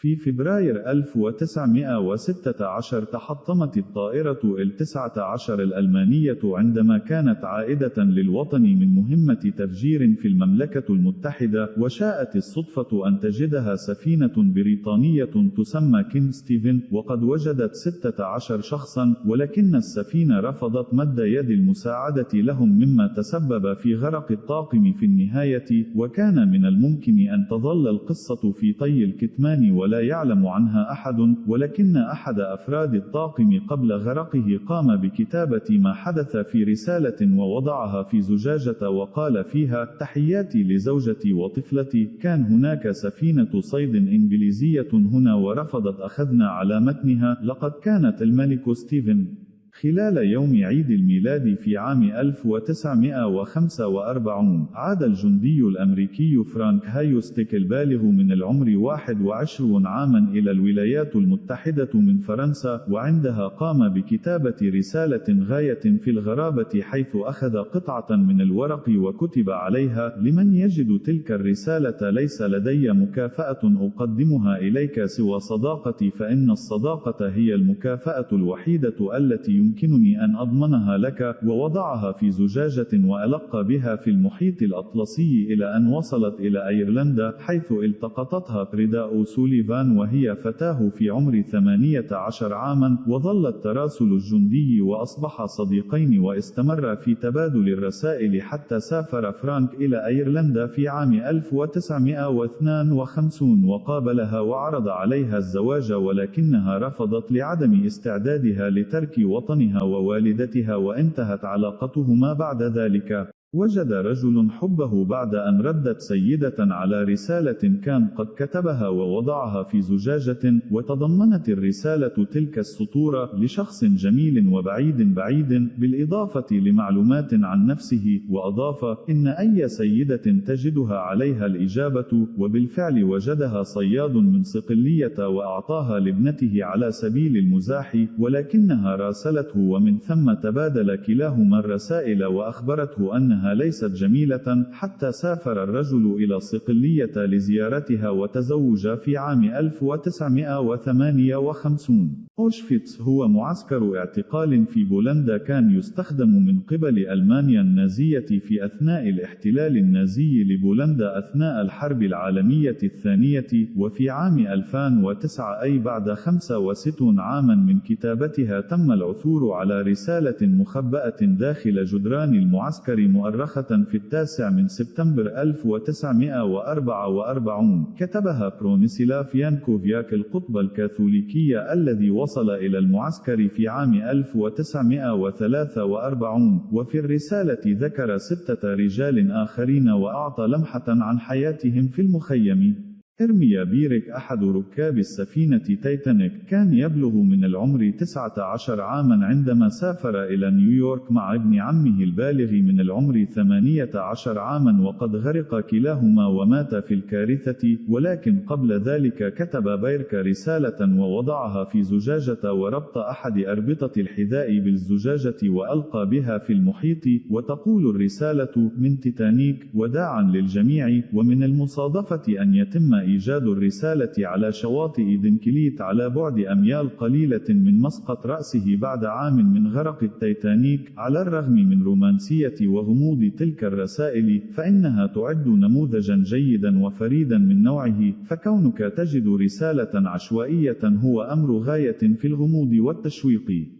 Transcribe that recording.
في فبراير 1916 تحطمت الطائرة L-19 الألمانية عندما كانت عائدة للوطن من مهمة تفجير في المملكة المتحدة، وشاءت الصدفة أن تجدها سفينة بريطانية تسمى كينغ ستيفن، وقد وجدت 16 شخصا، ولكن السفينة رفضت مد يد المساعدة لهم مما تسبب في غرق الطاقم في النهاية، وكان من الممكن أن تظل القصة في طي الكتمان ولا يعلم عنها أحد، ولكن أحد أفراد الطاقم قبل غرقه قام بكتابة ما حدث في رسالة ووضعها في زجاجة وقال فيها: تحياتي لزوجتي وطفلتي، كان هناك سفينة صيد إنجليزية هنا ورفضت أخذنا على متنها، لقد كانت الملك ستيفن. خلال يوم عيد الميلاد في عام 1945 عاد الجندي الأمريكي فرانك هايوستيك البالغ من العمر 21 عاما إلى الولايات المتحدة من فرنسا وعندها قام بكتابة رسالة غاية في الغرابة حيث أخذ قطعة من الورق وكتب عليها لمن يجد تلك الرسالة ليس لدي مكافأة أقدمها إليك سوى صداقتي فإن الصداقة هي المكافأة الوحيدة التي يمكنني أن أضمنها لك، ووضعها في زجاجة وألقى بها في المحيط الأطلسي إلى أن وصلت إلى أيرلندا، حيث التقطتها بريدا سوليفان وهي فتاة في عمر 18 عاما، وظلت تراسل الجندي وأصبحا صديقين واستمرا في تبادل الرسائل حتى سافر فرانك إلى أيرلندا في عام 1952 وقابلها وعرض عليها الزواج ولكنها رفضت لعدم استعدادها لترك وطنها. وطنها ووالدتها وانتهت علاقتهما بعد ذلك. وجد رجل حبه بعد أن ردت سيدة على رسالة كان قد كتبها ووضعها في زجاجة، وتضمنت الرسالة تلك السطور لشخص جميل وبعيد بعيد، بالإضافة لمعلومات عن نفسه، وأضاف: إن أي سيدة تجدها عليها الإجابة، وبالفعل وجدها صياد من صقلية وأعطاها لابنته على سبيل المزاح، ولكنها راسلته ومن ثم تبادل كلاهما الرسائل وأخبرته أنها أنها ليست جميلة حتى سافر الرجل إلى صقلية لزيارتها وتزوج في عام 1958 أوشفيتس هو معسكر اعتقال في بولندا كان يستخدم من قبل ألمانيا النازية في أثناء الاحتلال النازي لبولندا أثناء الحرب العالمية الثانية وفي عام 2009 أي بعد 65 عاما من كتابتها تم العثور على رسالة مخبأة داخل جدران المعسكر مؤرخة في التاسع من سبتمبر 1944 كتبها برونيسلاف يانكوفياك القطب الكاثوليكية الذي وصل وصل إلى المعسكر في عام 1943 وفي الرسالة ذكر ستة رجال آخرين وأعطى لمحة عن حياتهم في المخيم. إرميا بيرك أحد ركاب السفينة تايتانيك. كان يبلغ من العمر 19 عاما عندما سافر إلى نيويورك مع ابن عمه البالغ من العمر 18 عاما وقد غرق كلاهما ومات في الكارثة ولكن قبل ذلك كتب بيرك رسالة ووضعها في زجاجة وربط أحد أربطة الحذاء بالزجاجة وألقى بها في المحيط. وتقول الرسالة من تيتانيك وداعا للجميع ومن المصادفة أن يتم إيجاد الرسالة على شواطئ دنكليت على بعد أميال قليلة من مسقط رأسه بعد عام من غرق التيتانيك. على الرغم من رومانسية وغموض تلك الرسائل فإنها تعد نموذجا جيدا وفريدا من نوعه. فكونك تجد رسالة عشوائية هو أمر غاية في الغموض والتشويق.